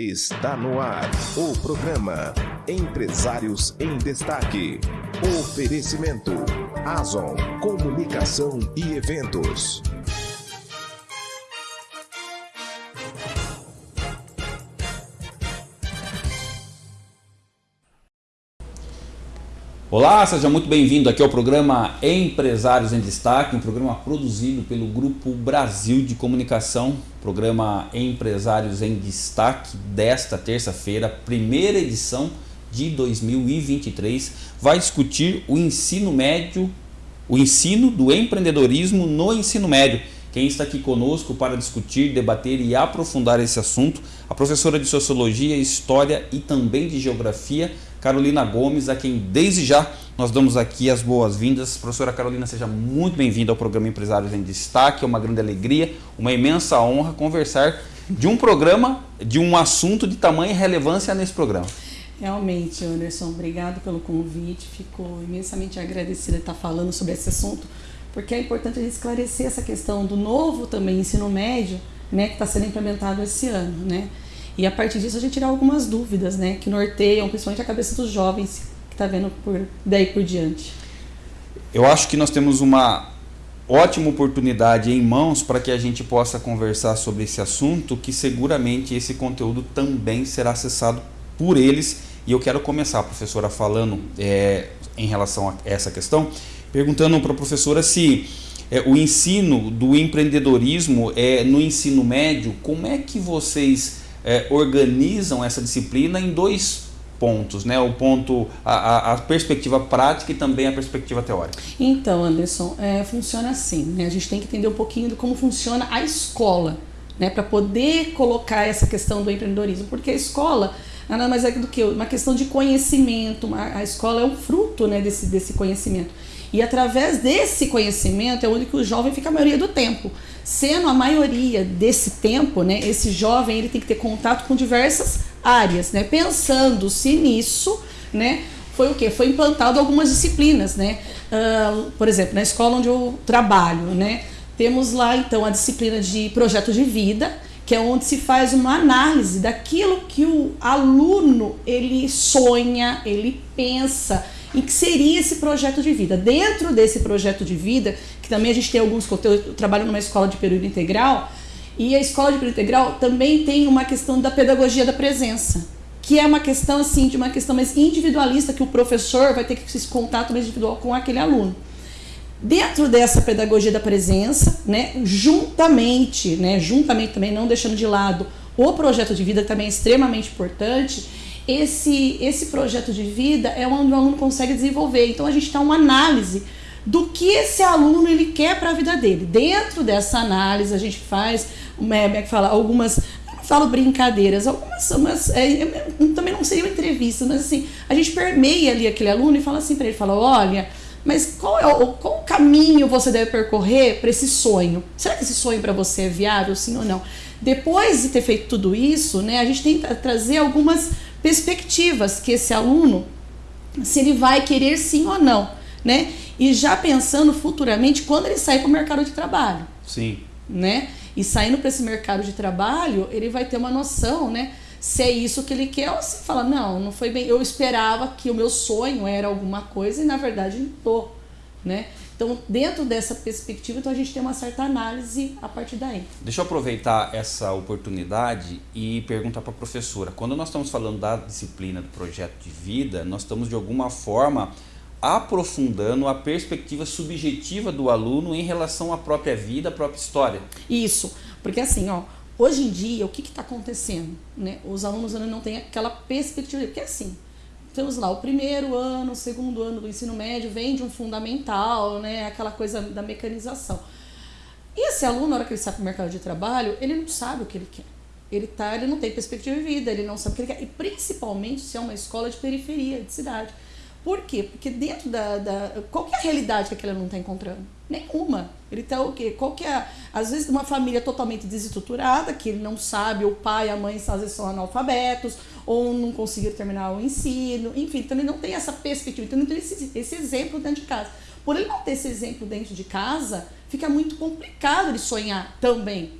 Está no ar o programa Empresários em Destaque. Oferecimento Azon Comunicação e Eventos. Olá, seja muito bem-vindo aqui ao programa Empresários em Destaque, um programa produzido pelo Grupo Brasil de Comunicação, programa Empresários em Destaque desta terça-feira, primeira edição de 2023, vai discutir o ensino médio, o ensino do empreendedorismo no ensino médio. Quem está aqui conosco para discutir, debater e aprofundar esse assunto, a professora de Sociologia, História e também de Geografia, Carolina Gomes, a quem desde já nós damos aqui as boas-vindas. Professora Carolina, seja muito bem-vinda ao programa Empresários em Destaque. É uma grande alegria, uma imensa honra conversar de um programa, de um assunto de tamanha relevância nesse programa. Realmente, Anderson, obrigado pelo convite. Fico imensamente agradecida de estar falando sobre esse assunto, porque é importante a gente esclarecer essa questão do novo também ensino médio, né, que está sendo implementado esse ano, né? E a partir disso a gente tirar algumas dúvidas, né, que norteiam principalmente a cabeça dos jovens que está vendo por daí por diante. Eu acho que nós temos uma ótima oportunidade em mãos para que a gente possa conversar sobre esse assunto, que seguramente esse conteúdo também será acessado por eles. E eu quero começar, professora, falando é, em relação a essa questão, perguntando para a professora se é, o ensino do empreendedorismo é, no ensino médio, como é que vocês é, organizam essa disciplina em dois pontos, né? O ponto, a, a, perspectiva prática e também a perspectiva teórica. Então, Anderson, é, funciona assim, né? A gente tem que entender um pouquinho de como funciona a escola, né? Para poder colocar essa questão do empreendedorismo, porque a escola nada mais é do que uma questão de conhecimento, a escola é um fruto, né? Desse, desse conhecimento. E através desse conhecimento é onde que o jovem fica a maioria do tempo. Sendo a maioria desse tempo, né, esse jovem ele tem que ter contato com diversas áreas, né? Pensando-se nisso, né, foi o que? Foi implantado algumas disciplinas, né? Uh, por exemplo, na escola onde eu trabalho, né? Temos lá então a disciplina de projeto de vida, que é onde se faz uma análise daquilo que o aluno ele sonha, ele pensa, em que seria esse projeto de vida. Dentro desse projeto de vida, que também a gente tem alguns conteúdos, eu trabalho numa escola de período integral, e a escola de período integral também tem uma questão da pedagogia da presença, que é uma questão assim, de uma questão mais individualista, que o professor vai ter que esse contato mais individual com aquele aluno. Dentro dessa pedagogia da presença, né, juntamente, né, juntamente também não deixando de lado o projeto de vida, que também é extremamente importante, esse, esse projeto de vida é onde o aluno consegue desenvolver. Então a gente dá uma análise do que esse aluno ele quer para a vida dele. Dentro dessa análise a gente faz, é, é que fala, algumas falo brincadeiras, algumas umas, é, também não seriam entrevistas, mas assim, a gente permeia ali aquele aluno e fala assim para ele, fala, olha, mas qual é o qual caminho você deve percorrer para esse sonho? Será que esse sonho para você é viável, sim ou não? Depois de ter feito tudo isso, né, a gente tenta trazer algumas perspectivas que esse aluno, se ele vai querer sim ou não, né? E já pensando futuramente quando ele sair para o mercado de trabalho. Sim. Né? E saindo para esse mercado de trabalho, ele vai ter uma noção, né? Se é isso que ele quer, ou se fala, não, não foi bem. Eu esperava que o meu sonho era alguma coisa e na verdade não tô, né? Então, dentro dessa perspectiva, então a gente tem uma certa análise a partir daí. Deixa eu aproveitar essa oportunidade e perguntar para a professora. Quando nós estamos falando da disciplina do projeto de vida, nós estamos de alguma forma aprofundando a perspectiva subjetiva do aluno em relação à própria vida, à própria história. Isso, porque assim, ó, hoje em dia, o que está acontecendo? Né? Os alunos ainda não têm aquela perspectiva, porque assim, temos lá o primeiro ano, o segundo ano do ensino médio, vem de um fundamental, né, aquela coisa da mecanização. E esse aluno, na hora que ele sai para o mercado de trabalho, ele não sabe o que ele quer. Ele, tá, ele não tem perspectiva de vida, ele não sabe o que ele quer. E principalmente se é uma escola de periferia, de cidade. Por quê? Porque dentro da. da qual que é a realidade que aquele aluno está encontrando? Nenhuma. Ele está o quê? Qual que é. Às vezes, uma família totalmente desestruturada, que ele não sabe, o pai a mãe às vezes são analfabetos, ou não conseguiram terminar o ensino, enfim, então ele não tem essa perspectiva, então ele não tem esse, esse exemplo dentro de casa. Por ele não ter esse exemplo dentro de casa, fica muito complicado ele sonhar também.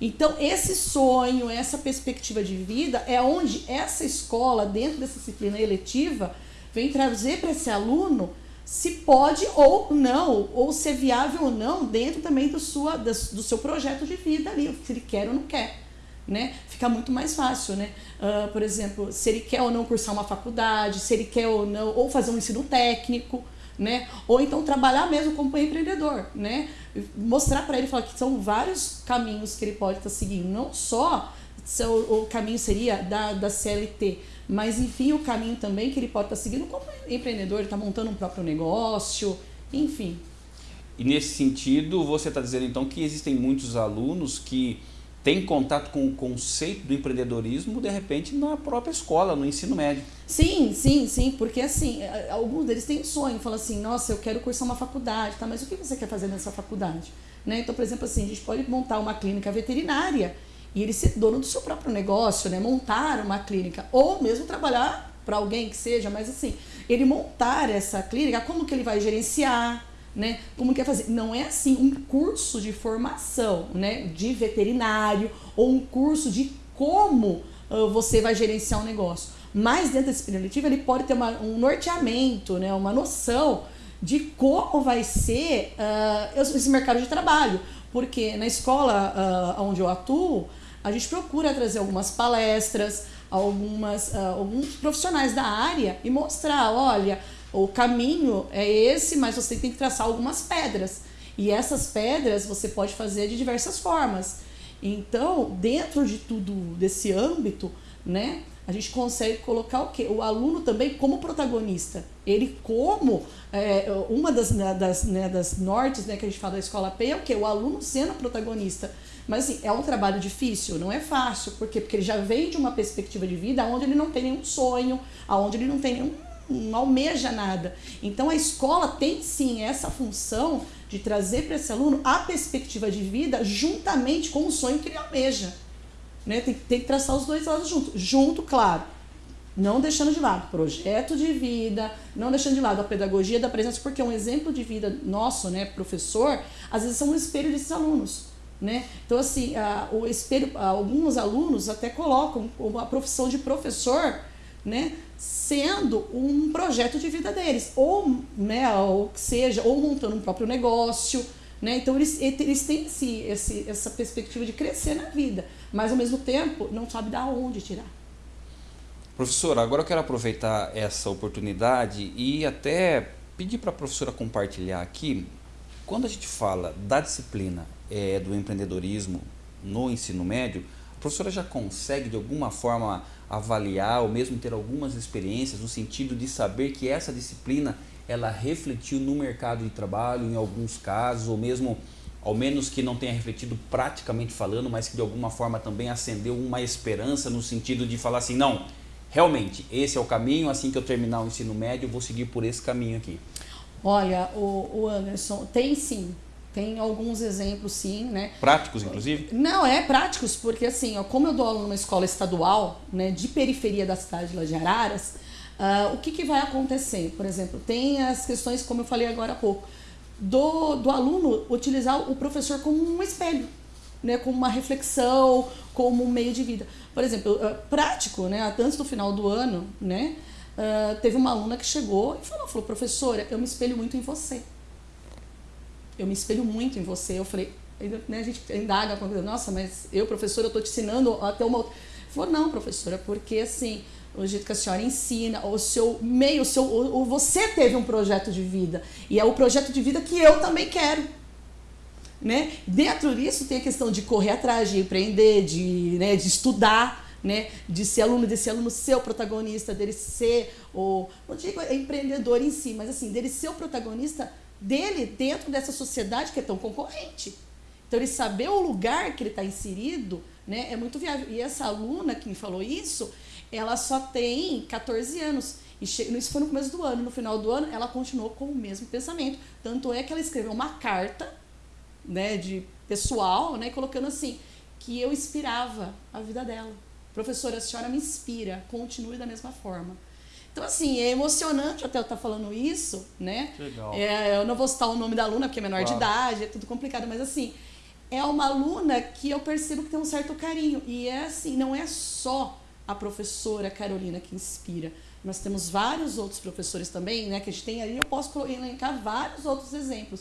Então, esse sonho, essa perspectiva de vida é onde essa escola, dentro dessa disciplina eletiva, vem trazer para esse aluno se pode ou não, ou se é viável ou não, dentro também do, sua, do seu projeto de vida ali, se ele quer ou não quer. Né? Fica muito mais fácil, né? Uh, por exemplo, se ele quer ou não cursar uma faculdade, se ele quer ou não, ou fazer um ensino técnico, né? Ou então trabalhar mesmo como empreendedor, né? Mostrar para ele falar que são vários caminhos que ele pode estar tá seguindo, não só o, o caminho seria da, da CLT, mas enfim o caminho também que ele pode estar tá seguindo como empreendedor, ele está montando um próprio negócio, enfim. E nesse sentido, você está dizendo então que existem muitos alunos que tem contato com o conceito do empreendedorismo, de repente, na própria escola, no ensino médio. Sim, sim, sim, porque assim, alguns deles têm sonho, falam assim, nossa, eu quero cursar uma faculdade, tá, mas o que você quer fazer nessa faculdade? Né? Então, por exemplo, assim, a gente pode montar uma clínica veterinária e ele ser dono do seu próprio negócio, né? montar uma clínica, ou mesmo trabalhar para alguém que seja, mas assim, ele montar essa clínica, como que ele vai gerenciar, né? Como quer fazer? Não é assim um curso de formação, né? De veterinário ou um curso de como uh, você vai gerenciar um negócio. Mas dentro desse período letivo ele pode ter uma, um norteamento, né? Uma noção de como vai ser uh, esse mercado de trabalho, porque na escola uh, onde eu atuo a gente procura trazer algumas palestras, algumas alguns profissionais da área e mostrar, olha o caminho é esse, mas você tem que traçar algumas pedras. E essas pedras você pode fazer de diversas formas. Então, dentro de tudo desse âmbito, né, a gente consegue colocar o quê? O aluno também como protagonista. Ele como é, uma das, né, das, né, das nortes né, que a gente fala da escola P é o quê? O aluno sendo protagonista. Mas assim, é um trabalho difícil, não é fácil. Por quê? Porque ele já vem de uma perspectiva de vida onde ele não tem nenhum sonho, onde ele não tem nenhum não almeja nada. Então a escola tem sim essa função de trazer para esse aluno a perspectiva de vida juntamente com o sonho que ele almeja. Né? Tem, tem que traçar os dois lados junto. Junto, claro. Não deixando de lado projeto de vida, não deixando de lado a pedagogia da presença, porque um exemplo de vida nosso, né, professor, às vezes são um espelho desses alunos. Né? Então, assim, a, o espelho, alguns alunos até colocam a profissão de professor né, sendo um projeto de vida deles, ou, né, ou que seja, ou montando um próprio negócio, né? Então eles, eles têm esse, esse, essa perspectiva de crescer na vida, mas ao mesmo tempo não sabe da onde tirar. Professora, agora eu quero aproveitar essa oportunidade e até pedir para a professora compartilhar aqui, quando a gente fala da disciplina é, do empreendedorismo no ensino médio, a professora já consegue de alguma forma avaliar ou mesmo ter algumas experiências no sentido de saber que essa disciplina ela refletiu no mercado de trabalho em alguns casos ou mesmo ao menos que não tenha refletido praticamente falando, mas que de alguma forma também acendeu uma esperança no sentido de falar assim, não, realmente, esse é o caminho, assim que eu terminar o ensino médio, eu vou seguir por esse caminho aqui. Olha, o, o Anderson, tem sim, tem alguns exemplos, sim, né? Práticos, inclusive? Não, é práticos, porque assim, ó, como eu dou aula numa escola estadual, né, de periferia da cidade de, de Araras, uh, o que, que vai acontecer? Por exemplo, tem as questões, como eu falei agora há pouco, do, do aluno utilizar o professor como um espelho, né, como uma reflexão, como um meio de vida. Por exemplo, uh, prático, né, antes do final do ano, né, uh, teve uma aluna que chegou e falou, falou, professora, eu me espelho muito em você eu me espelho muito em você. Eu falei, né, a gente indaga, nossa, mas eu, professora, eu estou te ensinando até uma outra. Falou, não, professora, porque assim, o jeito que a senhora ensina, o seu meio, o seu, o, você teve um projeto de vida. E é o projeto de vida que eu também quero. Né? Dentro disso tem a questão de correr atrás, de empreender, de, né, de estudar, né, de ser aluno, desse aluno ser o protagonista, dele ser o. Não digo empreendedor em si, mas assim, dele ser o protagonista dele dentro dessa sociedade que é tão concorrente. Então, ele saber o lugar que ele está inserido né, é muito viável. E essa aluna que me falou isso, ela só tem 14 anos. E isso foi no começo do ano. No final do ano, ela continuou com o mesmo pensamento. Tanto é que ela escreveu uma carta né, de pessoal, né, colocando assim, que eu inspirava a vida dela. Professora, a senhora me inspira, continue da mesma forma. Então, assim, é emocionante até eu estar falando isso, né? Legal. É, eu não vou citar o nome da aluna, porque é menor claro. de idade, é tudo complicado, mas assim, é uma aluna que eu percebo que tem um certo carinho. E é assim, não é só a professora Carolina que inspira. Nós temos vários outros professores também, né, que a gente tem ali, eu posso elencar vários outros exemplos.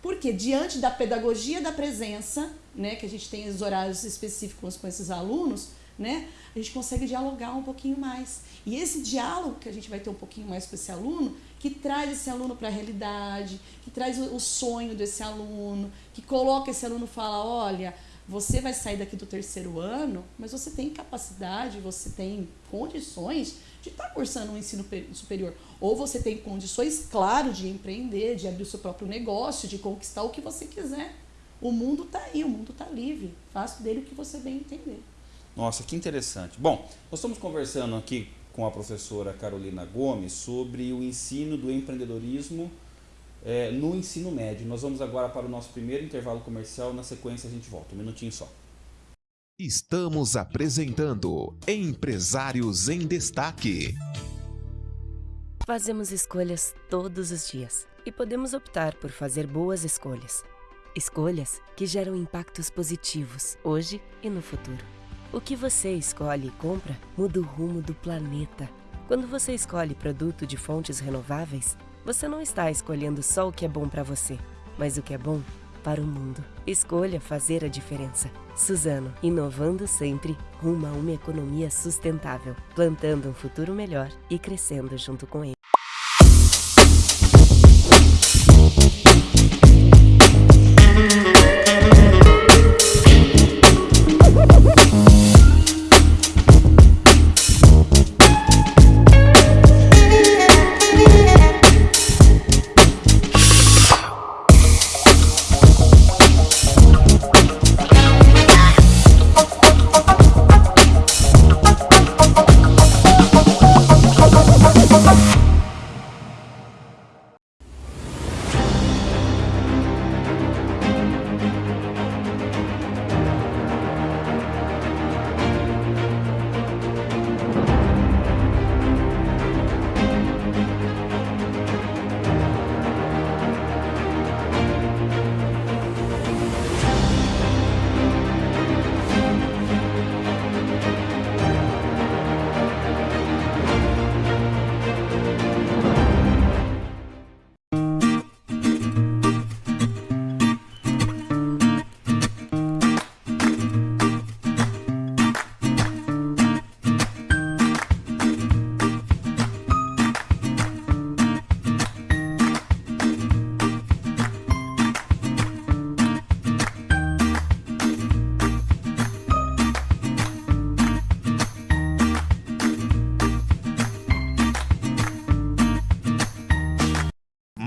Porque diante da pedagogia da presença, né, que a gente tem os horários específicos com esses alunos, né, a gente consegue dialogar um pouquinho mais. E esse diálogo que a gente vai ter um pouquinho mais com esse aluno, que traz esse aluno para a realidade, que traz o sonho desse aluno, que coloca esse aluno e fala, olha, você vai sair daqui do terceiro ano, mas você tem capacidade, você tem condições de estar tá cursando um ensino superior. Ou você tem condições, claro, de empreender, de abrir o seu próprio negócio, de conquistar o que você quiser. O mundo está aí, o mundo está livre. Faça dele o que você bem entender. Nossa, que interessante. Bom, nós estamos conversando aqui com a professora Carolina Gomes sobre o ensino do empreendedorismo é, no ensino médio. Nós vamos agora para o nosso primeiro intervalo comercial. Na sequência, a gente volta. Um minutinho só. Estamos apresentando Empresários em Destaque. Fazemos escolhas todos os dias e podemos optar por fazer boas escolhas. Escolhas que geram impactos positivos hoje e no futuro. O que você escolhe e compra muda o rumo do planeta. Quando você escolhe produto de fontes renováveis, você não está escolhendo só o que é bom para você, mas o que é bom para o mundo. Escolha fazer a diferença. Suzano, inovando sempre rumo a uma economia sustentável, plantando um futuro melhor e crescendo junto com ele.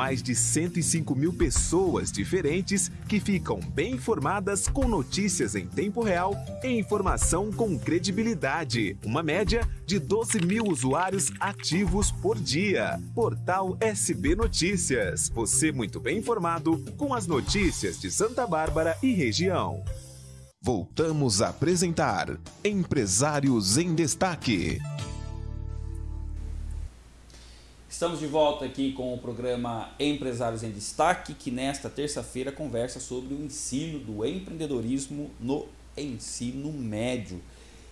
Mais de 105 mil pessoas diferentes que ficam bem informadas com notícias em tempo real e informação com credibilidade. Uma média de 12 mil usuários ativos por dia. Portal SB Notícias. Você muito bem informado com as notícias de Santa Bárbara e região. Voltamos a apresentar Empresários em Destaque. Estamos de volta aqui com o programa Empresários em Destaque, que nesta terça-feira conversa sobre o ensino do empreendedorismo no ensino médio.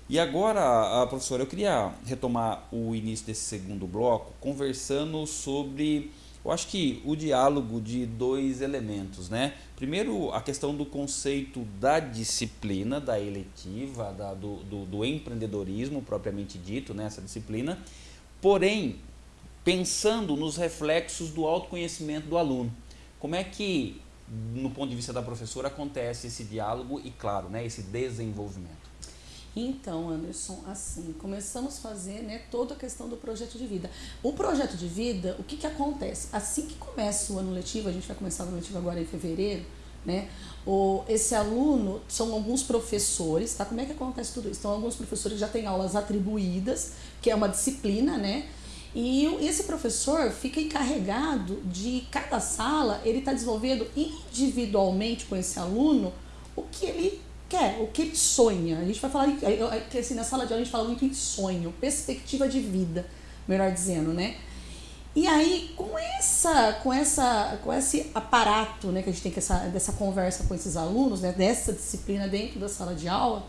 E agora, professora, eu queria retomar o início desse segundo bloco conversando sobre, eu acho que o diálogo de dois elementos, né? Primeiro, a questão do conceito da disciplina, da eletiva, da, do, do, do empreendedorismo propriamente dito, né? disciplina. Porém, pensando nos reflexos do autoconhecimento do aluno. Como é que, no ponto de vista da professora, acontece esse diálogo e, claro, né, esse desenvolvimento? Então, Anderson, assim, começamos a fazer né, toda a questão do projeto de vida. O projeto de vida, o que, que acontece? Assim que começa o ano letivo, a gente vai começar o ano letivo agora em fevereiro, né? O, esse aluno, são alguns professores, tá? Como é que acontece tudo isso? Então, alguns professores já têm aulas atribuídas, que é uma disciplina, né? E esse professor fica encarregado de cada sala, ele está desenvolvendo individualmente com esse aluno o que ele quer, o que ele sonha. A gente vai falar, que assim, na sala de aula a gente fala muito em sonho, perspectiva de vida, melhor dizendo, né? E aí, com essa, com essa, com esse aparato, né, que a gente tem que essa, dessa conversa com esses alunos, né, dessa disciplina dentro da sala de aula,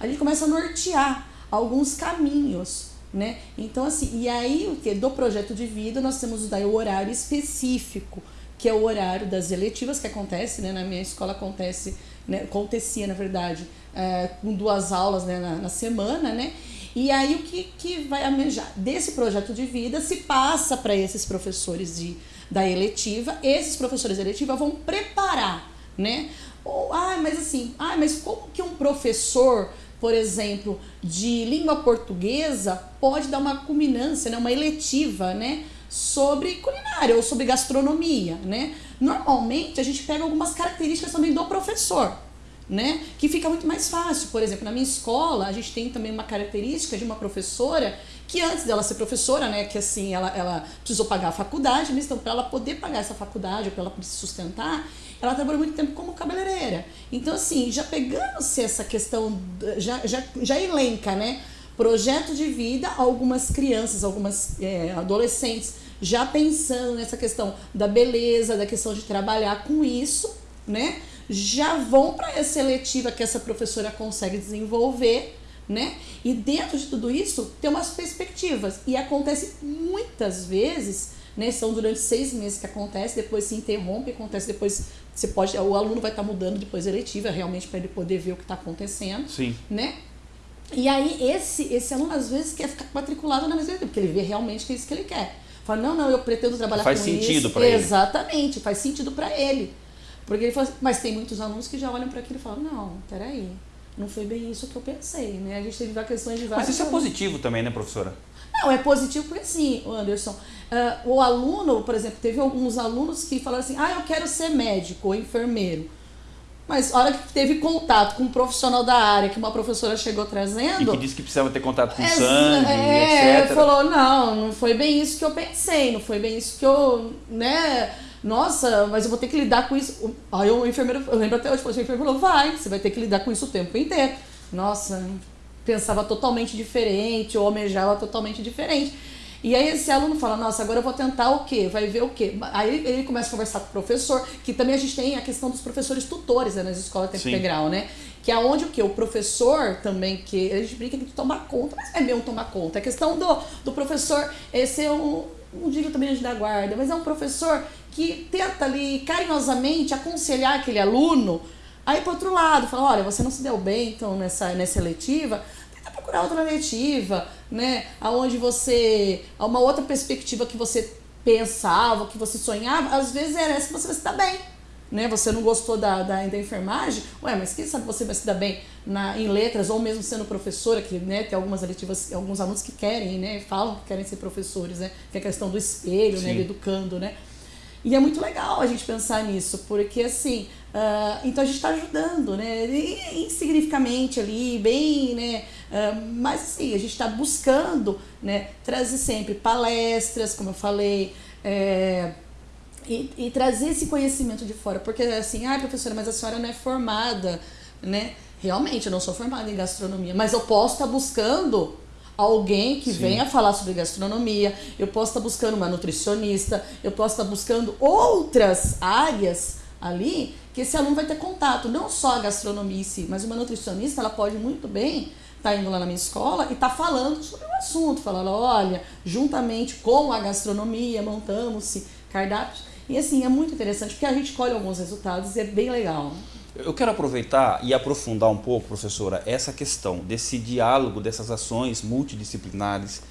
a gente começa a nortear alguns caminhos, né? Então assim, e aí o que do projeto de vida nós temos daí o horário específico, que é o horário das eletivas que acontece, né? Na minha escola acontece, né? acontecia na verdade, é, com duas aulas né? na, na semana, né? E aí o que, que vai amejar? Desse projeto de vida se passa para esses professores de, da eletiva, esses professores da eletiva vão preparar, né? Ou, ah, mas assim, ah, mas como que um professor, por exemplo, de língua portuguesa pode dar uma culminância, né, uma eletiva, né, sobre culinária ou sobre gastronomia, né? Normalmente a gente pega algumas características também do professor né? Que fica muito mais fácil. Por exemplo, na minha escola, a gente tem também uma característica de uma professora que antes dela ser professora, né, que assim, ela, ela precisou pagar a faculdade, mas então para ela poder pagar essa faculdade, para ela se sustentar, ela trabalhou muito tempo como cabeleireira. Então assim, já pegando-se essa questão, já, já, já elenca, né, projeto de vida, algumas crianças, algumas é, adolescentes já pensando nessa questão da beleza, da questão de trabalhar com isso, né? já vão para essa seletiva que essa professora consegue desenvolver, né? E dentro de tudo isso tem umas perspectivas e acontece muitas vezes, né? São durante seis meses que acontece, depois se interrompe, acontece depois você pode, o aluno vai estar tá mudando depois eletiva realmente para ele poder ver o que está acontecendo, Sim. né? E aí esse esse aluno às vezes quer ficar matriculado na mesma porque ele vê realmente que é isso que ele quer. Fala, não, não, eu pretendo trabalhar faz com sentido isso. Para ele. Exatamente, faz sentido para ele. Porque ele assim, mas tem muitos alunos que já olham para aquilo e falam, não, peraí, não foi bem isso que eu pensei, né? A gente teve questões de vários. Mas isso é positivo também, né, professora? Não, é positivo porque sim, Anderson. Uh, o aluno, por exemplo, teve alguns alunos que falaram assim, ah, eu quero ser médico ou enfermeiro. Mas a hora que teve contato com um profissional da área, que uma professora chegou trazendo. E que disse que precisava ter contato com é, sangue, é, etc. falou, não, não foi bem isso que eu pensei, não foi bem isso que eu, né? nossa, mas eu vou ter que lidar com isso. Aí o enfermeiro, eu lembro até hoje, o enfermeiro falou, vai, você vai ter que lidar com isso o tempo inteiro. Nossa, pensava totalmente diferente, ou almejava totalmente diferente. E aí esse aluno fala, nossa, agora eu vou tentar o quê? Vai ver o quê? Aí ele começa a conversar com o professor, que também a gente tem a questão dos professores tutores né, nas escolas tempo Sim. integral, né? Que é onde o que? O professor também, que a gente brinca de tomar conta, mas é mesmo tomar conta. A questão do, do professor é ser um, não digo também anjo da guarda, mas é um professor que tenta ali carinhosamente aconselhar aquele aluno. Aí, por outro lado, fala: olha, você não se deu bem então nessa, nessa letiva, tenta procurar outra letiva, né? Onde você. uma outra perspectiva que você pensava, que você sonhava, às vezes era essa que você vai se dar bem. Né? Você não gostou da, da, da enfermagem? Ué, mas quem sabe você vai se dar bem na, em letras, ou mesmo sendo professora, que né, tem algumas letivas, alguns alunos que querem, né? Falam que querem ser professores, né? Que é a questão do espelho, né? Do educando, né? E é muito legal a gente pensar nisso, porque assim, uh, então a gente está ajudando, né? Insignificamente ali, bem, né? Uh, mas assim, a gente está buscando, né? Trazer sempre palestras, como eu falei, é, e, e, trazer esse conhecimento de fora, porque assim, ah, professora, mas a senhora não é formada, né? Realmente, eu não sou formada em gastronomia, mas eu posso estar tá buscando alguém que Sim. venha falar sobre gastronomia, eu posso estar buscando uma nutricionista, eu posso estar buscando outras áreas ali que esse aluno vai ter contato, não só a gastronomia em si, mas uma nutricionista, ela pode muito bem estar tá indo lá na minha escola e estar tá falando sobre o assunto, falando, olha, juntamente com a gastronomia, montamos-se cardápios. E assim, é muito interessante, porque a gente colhe alguns resultados e é bem legal. Eu quero aproveitar e aprofundar um pouco, professora, essa questão desse diálogo, dessas ações multidisciplinares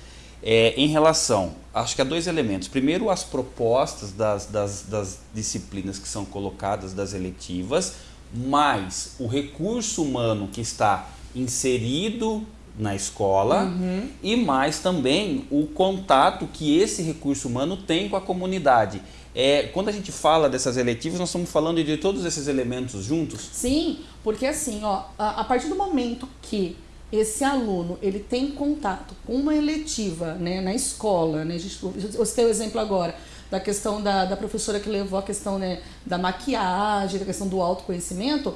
é, em relação, acho que há dois elementos. Primeiro, as propostas das, das, das disciplinas que são colocadas, das eletivas, mais o recurso humano que está inserido na escola uhum. e mais também o contato que esse recurso humano tem com a comunidade. É, quando a gente fala dessas eletivas, nós estamos falando de todos esses elementos juntos? Sim, porque assim, ó, a, a partir do momento que esse aluno ele tem contato com uma eletiva né, na escola, né, a gente, eu citei o exemplo agora da questão da, da professora que levou a questão né, da maquiagem, da questão do autoconhecimento,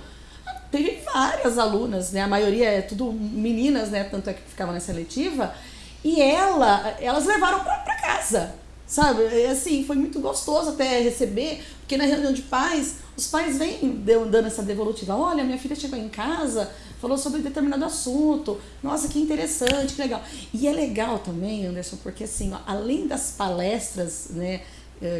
teve várias alunas, né, a maioria é tudo meninas, né, tanto é que ficavam nessa eletiva, e ela, elas levaram para casa Sabe? É, assim, foi muito gostoso até receber, porque na reunião de pais, os pais vêm dando essa devolutiva. Olha, minha filha chegou em casa, falou sobre determinado assunto. Nossa, que interessante, que legal. E é legal também, Anderson, porque assim, ó, além das palestras, né,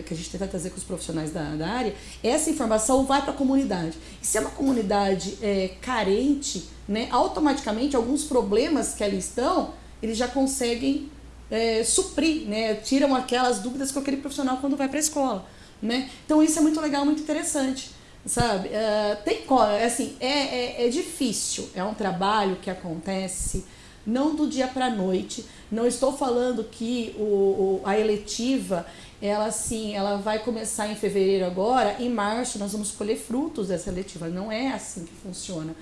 que a gente tenta trazer com os profissionais da, da área, essa informação vai para a comunidade. E se é uma comunidade é, carente, né, automaticamente alguns problemas que ali estão, eles já conseguem é, suprir, né, tiram aquelas dúvidas com aquele profissional quando vai para a escola. Né? Então isso é muito legal, muito interessante. Sabe? Uh, tem assim, é, é, é difícil, é um trabalho que acontece não do dia para a noite. Não estou falando que o, o, a eletiva ela assim, ela vai começar em fevereiro agora, em março nós vamos colher frutos dessa eletiva. Não é assim que funciona.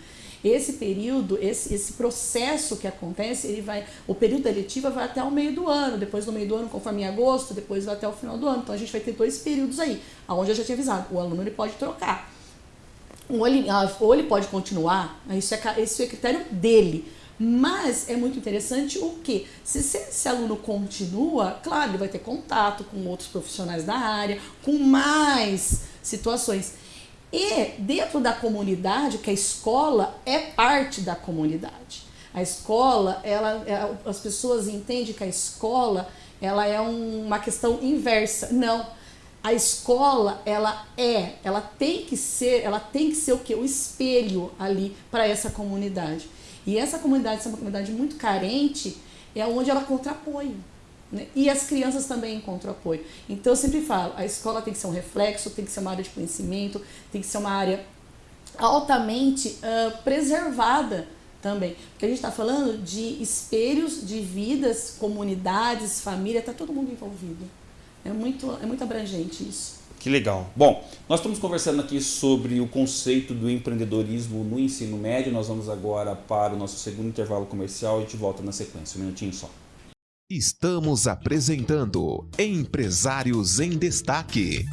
Esse período, esse, esse processo que acontece, ele vai, o período da eletiva vai até o meio do ano, depois do meio do ano, conforme em agosto, depois vai até o final do ano. Então a gente vai ter dois períodos aí, aonde eu já tinha avisado, o aluno ele pode trocar. Ou ele, ou ele pode continuar, isso é, esse é critério dele. Mas é muito interessante o que? Se esse aluno continua, claro, ele vai ter contato com outros profissionais da área, com mais situações. E dentro da comunidade, que a escola é parte da comunidade. A escola, ela, é, as pessoas entendem que a escola ela é um, uma questão inversa. Não. A escola, ela é, ela tem que ser, ela tem que ser o que? O espelho ali para essa comunidade. E essa comunidade, essa é uma comunidade muito carente, é onde ela encontra apoio. Né? E as crianças também encontram apoio. Então eu sempre falo, a escola tem que ser um reflexo, tem que ser uma área de conhecimento, tem que ser uma área altamente uh, preservada também. Porque a gente está falando de espelhos de vidas, comunidades, família, está todo mundo envolvido. É muito, é muito abrangente isso. Que legal. Bom, nós estamos conversando aqui sobre o conceito do empreendedorismo no ensino médio. Nós vamos agora para o nosso segundo intervalo comercial e gente volta na sequência. Um minutinho só. Estamos apresentando Empresários em Destaque.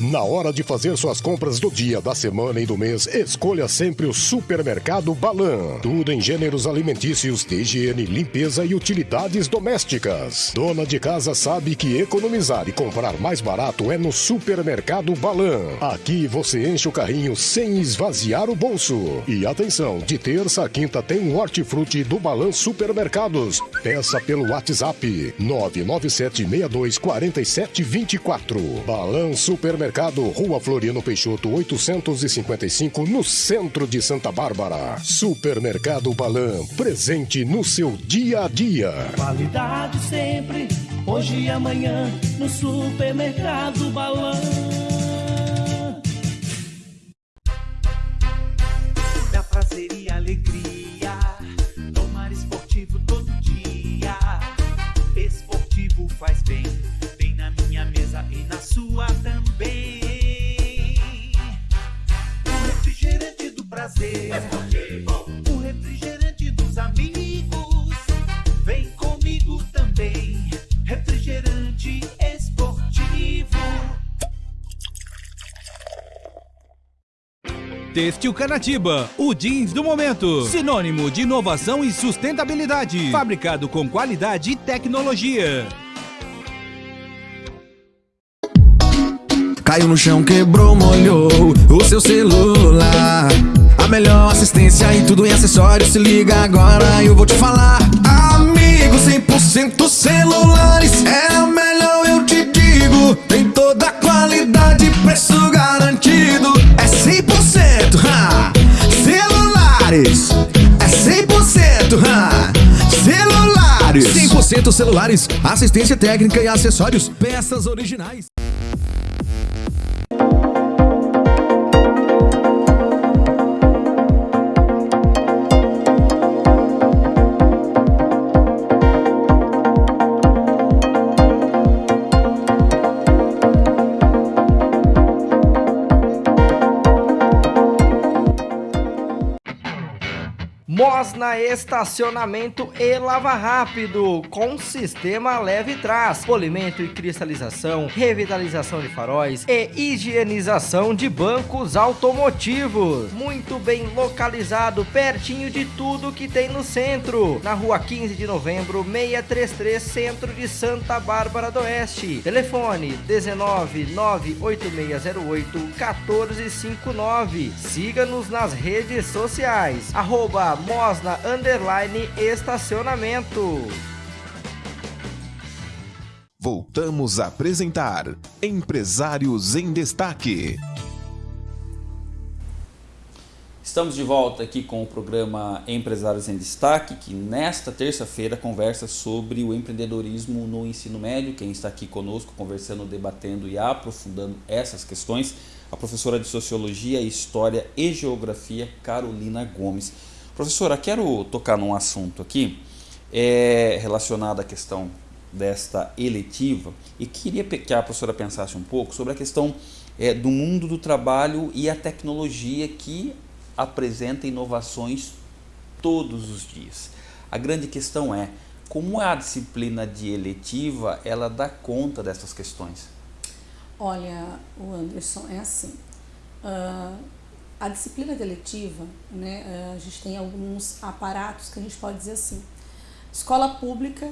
Na hora de fazer suas compras do dia, da semana e do mês, escolha sempre o Supermercado Balan. Tudo em gêneros alimentícios, de higiene, limpeza e utilidades domésticas. Dona de casa sabe que economizar e comprar mais barato é no Supermercado Balan. Aqui você enche o carrinho sem esvaziar o bolso. E atenção, de terça a quinta tem um hortifruti do Balan Supermercados. Peça pelo WhatsApp 997624724. Balan Supermercado Supermercado, Rua Floriano Peixoto, 855, no centro de Santa Bárbara. Supermercado Balan, presente no seu dia a dia. Qualidade sempre, hoje e amanhã, no Supermercado Balan. Têxtil Canatiba, o jeans do momento. Sinônimo de inovação e sustentabilidade. Fabricado com qualidade e tecnologia. Caiu no chão, quebrou, molhou o seu celular melhor assistência e tudo em acessórios Se liga agora, eu vou te falar Amigo, 100% celulares É a melhor, eu te digo Tem toda a qualidade, preço garantido Celulares. É 100% ha! Celulares. 100% celulares, assistência técnica e acessórios Peças originais Mosna estacionamento e lava rápido, com sistema leve trás, polimento e cristalização, revitalização de faróis e higienização de bancos automotivos. Muito bem localizado, pertinho de tudo que tem no centro, na rua 15 de novembro, 633, centro de Santa Bárbara do Oeste. Telefone 19 98608 1459. Siga-nos nas redes sociais, arroba Mosna Underline Estacionamento. Voltamos a apresentar Empresários em Destaque. Estamos de volta aqui com o programa Empresários em Destaque, que nesta terça-feira conversa sobre o empreendedorismo no ensino médio. Quem está aqui conosco conversando, debatendo e aprofundando essas questões, a professora de Sociologia, História e Geografia, Carolina Gomes. Professora, quero tocar num assunto aqui é, relacionado à questão desta eletiva e queria que a professora pensasse um pouco sobre a questão é, do mundo do trabalho e a tecnologia que apresenta inovações todos os dias. A grande questão é como a disciplina de eletiva ela dá conta dessas questões. Olha, o Anderson, é assim. Uh, a disciplina de eletiva, né, uh, a gente tem alguns aparatos que a gente pode dizer assim. Escola pública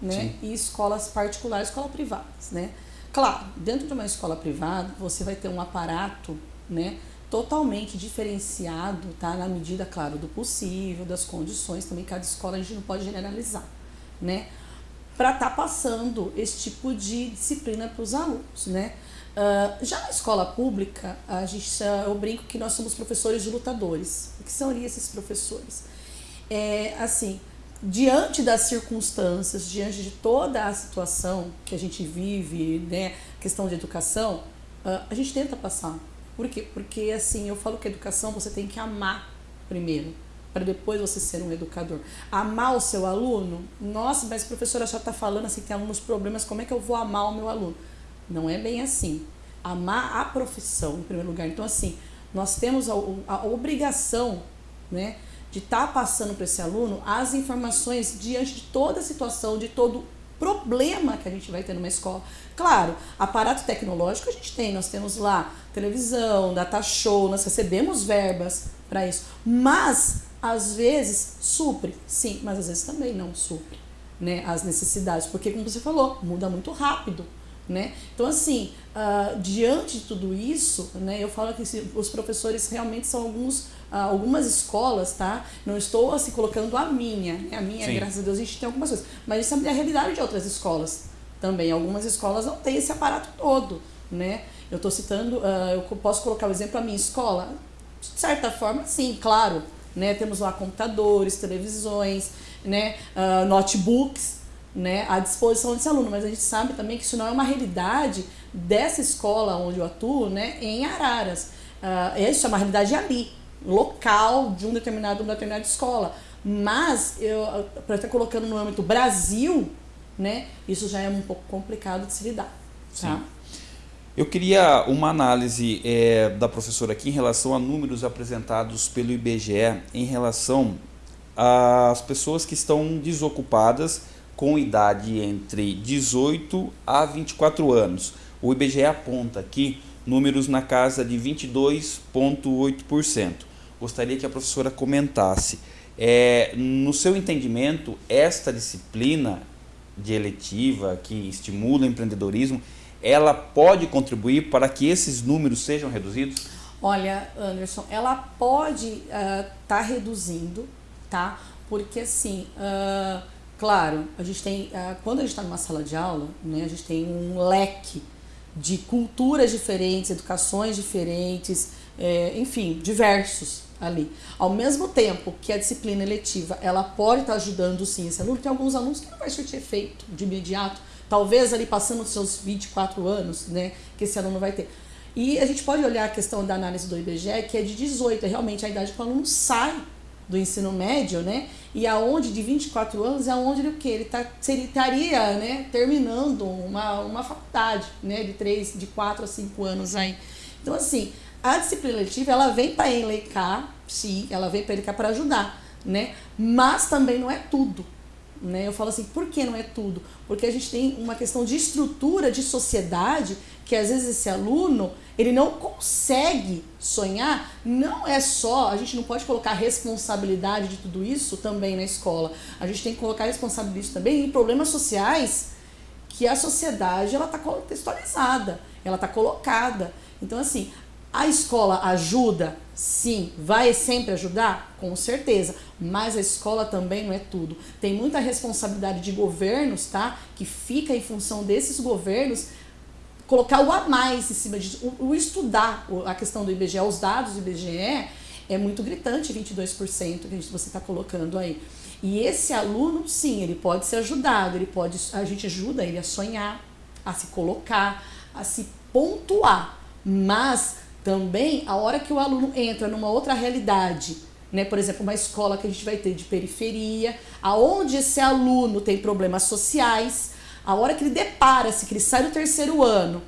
né, e escolas particulares, escolas privadas. Né? Claro, dentro de uma escola privada, você vai ter um aparato né, totalmente diferenciado, tá? Na medida, claro, do possível, das condições, também cada escola a gente não pode generalizar, né? Para estar tá passando esse tipo de disciplina para os alunos, né? Uh, já na escola pública, a gente, uh, eu brinco que nós somos professores de lutadores. O que são esses professores? É, assim, diante das circunstâncias, diante de toda a situação que a gente vive, né, questão de educação, uh, a gente tenta passar por quê? Porque assim, eu falo que educação você tem que amar primeiro, para depois você ser um educador. Amar o seu aluno? Nossa, mas a professora já está falando assim, tem alguns problemas, como é que eu vou amar o meu aluno? Não é bem assim. Amar a profissão, em primeiro lugar. Então, assim, nós temos a, a obrigação, né, de estar tá passando para esse aluno as informações diante de toda a situação, de todo problema que a gente vai ter numa escola. Claro, aparato tecnológico a gente tem, nós temos lá televisão, data show, nós recebemos verbas para isso. Mas, às vezes, supre, sim, mas às vezes também não supre né, as necessidades, porque, como você falou, muda muito rápido. Né? Então, assim, uh, diante de tudo isso, né, eu falo que os professores realmente são alguns, uh, algumas escolas, tá? Não estou assim colocando a minha, né? a minha, Sim. graças a Deus, a gente tem algumas coisas, mas isso é a realidade de outras escolas também. Algumas escolas não têm esse aparato todo, né? Eu estou citando, uh, eu posso colocar o exemplo a minha escola? De certa forma, sim, claro. Né? Temos lá computadores, televisões, né? notebooks, né, à disposição desse aluno, mas a gente sabe também que isso não é uma realidade dessa escola onde eu atuo, né, em Araras. Uh, isso é uma realidade ali, local de um determinado, uma determinada escola. Mas, eu para estar colocando no âmbito Brasil, né, isso já é um pouco complicado de se lidar. Tá? Eu queria uma análise é, da professora aqui em relação a números apresentados pelo IBGE em relação às pessoas que estão desocupadas com idade entre 18 a 24 anos. O IBGE aponta aqui números na casa de 22,8%. Gostaria que a professora comentasse. É, no seu entendimento, esta disciplina de eletiva que estimula o empreendedorismo, ela pode contribuir para que esses números sejam reduzidos? Olha, Anderson, ela pode estar uh, tá reduzindo, tá? Porque assim, uh, Claro, a gente tem, ah, quando a gente está numa sala de aula, né, a gente tem um leque de culturas diferentes, educações diferentes, é, enfim, diversos ali. Ao mesmo tempo que a disciplina eletiva, ela pode estar tá ajudando sim esse aluno, tem alguns alunos que não vai surtir efeito de imediato, talvez ali passando os seus 24 anos, né, que esse aluno vai ter. E a gente pode olhar a questão da análise do IBGE, que é de 18, é realmente a idade que o aluno sai do ensino médio, né? E aonde de 24 anos é aonde ele o que ele tá, ele estaria, né, terminando uma, uma faculdade, né, de 3, de 4 a 5 anos aí. Então assim, a disciplina letiva ela vem para elencar, sim, ela vem para elencar para ajudar. né? Mas também não é tudo. Né? Eu falo assim, por que não é tudo? Porque a gente tem uma questão de estrutura de sociedade que às vezes esse aluno ele não consegue sonhar. Não é só, a gente não pode colocar responsabilidade de tudo isso também na escola. A gente tem que colocar responsabilidade também em problemas sociais que a sociedade ela está contextualizada, ela está colocada. Então assim, a escola ajuda? Sim. Vai sempre ajudar? Com certeza. Mas a escola também não é tudo. Tem muita responsabilidade de governos, tá? Que fica em função desses governos colocar o a mais em cima disso. O, o estudar a questão do IBGE, os dados do IBGE, é muito gritante, 22% que você está colocando aí. E esse aluno, sim, ele pode ser ajudado, ele pode, a gente ajuda ele a sonhar, a se colocar, a se pontuar. Mas também, a hora que o aluno entra numa outra realidade, né, por exemplo, uma escola que a gente vai ter de periferia, aonde esse aluno tem problemas sociais, a hora que ele depara-se, que ele sai do terceiro ano,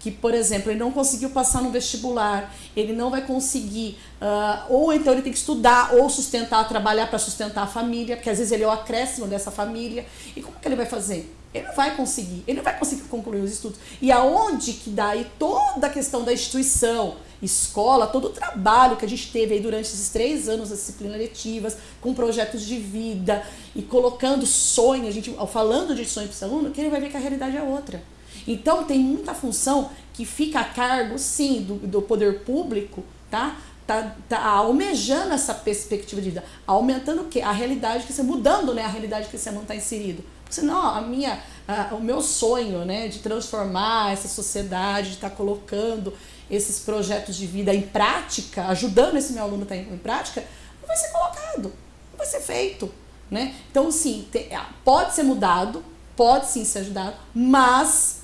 que, por exemplo, ele não conseguiu passar no vestibular, ele não vai conseguir, uh, ou então ele tem que estudar, ou sustentar, trabalhar para sustentar a família, porque às vezes ele é o acréscimo dessa família. E como que ele vai fazer? Ele não vai conseguir, ele não vai conseguir concluir os estudos. E aonde que daí toda a questão da instituição, escola, todo o trabalho que a gente teve aí durante esses três anos das disciplinas letivas, com projetos de vida e colocando sonho, a gente falando de sonho para esse aluno, que ele vai ver que a realidade é outra. Então tem muita função que fica a cargo, sim, do, do poder público, tá? Tá, tá almejando essa perspectiva de vida, aumentando o quê? A realidade que você mudando, né, a realidade que esse aluno está inserido. Senão, a minha, a, o meu sonho né, de transformar essa sociedade, de estar tá colocando esses projetos de vida em prática, ajudando esse meu aluno a estar tá em, em prática, não vai ser colocado, não vai ser feito. Né? Então, sim, tem, pode ser mudado, pode sim ser ajudado, mas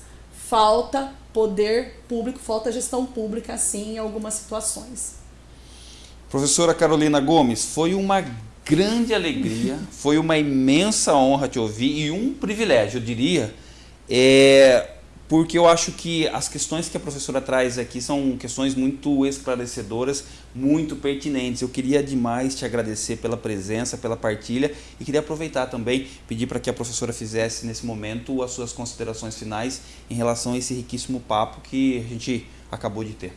falta poder público, falta gestão pública, sim, em algumas situações. Professora Carolina Gomes, foi uma grande alegria, foi uma imensa honra te ouvir e um privilégio, eu diria, é, porque eu acho que as questões que a professora traz aqui são questões muito esclarecedoras, muito pertinentes. Eu queria demais te agradecer pela presença, pela partilha e queria aproveitar também, pedir para que a professora fizesse nesse momento as suas considerações finais em relação a esse riquíssimo papo que a gente acabou de ter.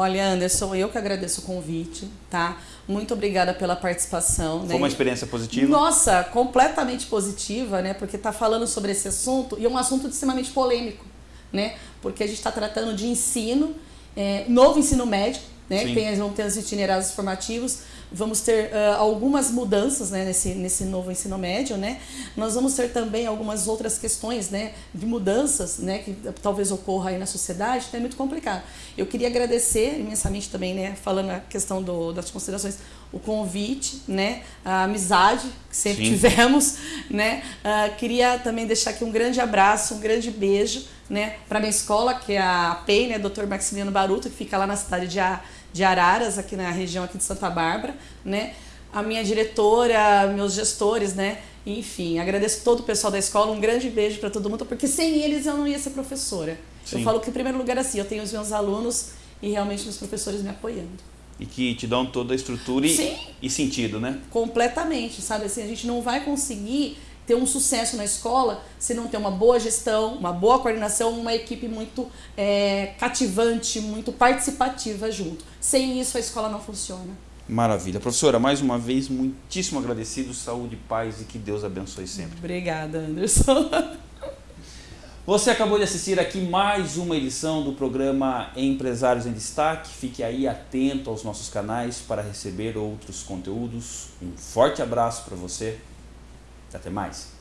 Olha, Anderson, eu que agradeço o convite, tá? Muito obrigada pela participação. Foi né? uma experiência positiva? Nossa, completamente positiva, né? Porque tá falando sobre esse assunto e é um assunto extremamente polêmico, né? Porque a gente está tratando de ensino, é, novo ensino médio, né? Tem, vão ter os itinerários formativos, vamos ter uh, algumas mudanças né, nesse, nesse novo ensino médio, né? Nós vamos ter também algumas outras questões né, de mudanças né, que talvez ocorra aí na sociedade, então é muito complicado. Eu queria agradecer imensamente também, né, falando a questão do, das considerações, o convite, né, a amizade que sempre Sim. tivemos, né? Uh, queria também deixar aqui um grande abraço, um grande beijo, né, para minha escola, que é a PEI, né, Dr. Maximiliano Baruto, que fica lá na cidade de A de Araras, aqui na região aqui de Santa Bárbara, né? A minha diretora, meus gestores, né? Enfim, agradeço todo o pessoal da escola, um grande beijo para todo mundo, porque sem eles eu não ia ser professora. Sim. Eu falo que em primeiro lugar assim, eu tenho os meus alunos e realmente meus professores me apoiando. E que te dão toda a estrutura e, e sentido, né? Completamente, sabe? Assim, a gente não vai conseguir ter um sucesso na escola se não ter uma boa gestão, uma boa coordenação, uma equipe muito é, cativante, muito participativa junto. Sem isso a escola não funciona. Maravilha. Professora, mais uma vez, muitíssimo agradecido, saúde, paz e que Deus abençoe sempre. Obrigada, Anderson. Você acabou de assistir aqui mais uma edição do programa Empresários em Destaque. Fique aí atento aos nossos canais para receber outros conteúdos. Um forte abraço para você até mais.